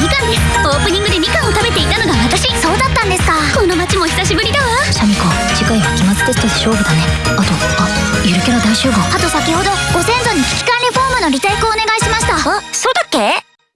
みかんです。オープニングでみかんを食べていたのが私。そうだったんですか。この街も久しぶりだわ。シャミ子次回は期末テストで勝負だね。あとあゆるキャラ大集合。あと先ほどご先祖に危機管理フォームのリテイクをお願いしました。あそうだっけ？